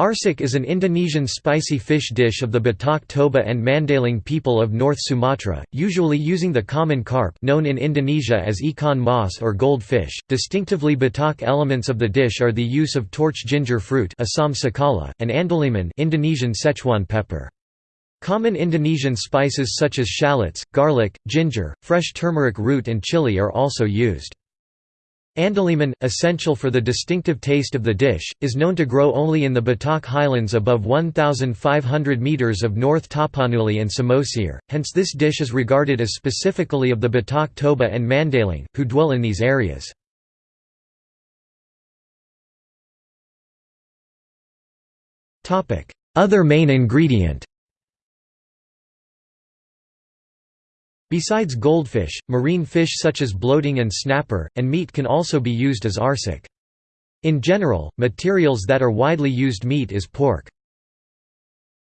Arsik is an Indonesian spicy fish dish of the Batak Toba and Mandailing people of North Sumatra, usually using the common carp known in Indonesia as ikan mas or gold fish. Distinctively Batak elements of the dish are the use of torch ginger fruit Asam cikala, and andaliman Indonesian Szechuan pepper. Common Indonesian spices such as shallots, garlic, ginger, fresh turmeric root and chili are also used. Andaliman, essential for the distinctive taste of the dish, is known to grow only in the Batak highlands above 1,500 metres of North Tapanuli and Samosir, hence this dish is regarded as specifically of the Batak Toba and Mandailing, who dwell in these areas. Other main ingredient Besides goldfish, marine fish such as bloating and snapper, and meat can also be used as arsik. In general, materials that are widely used meat is pork.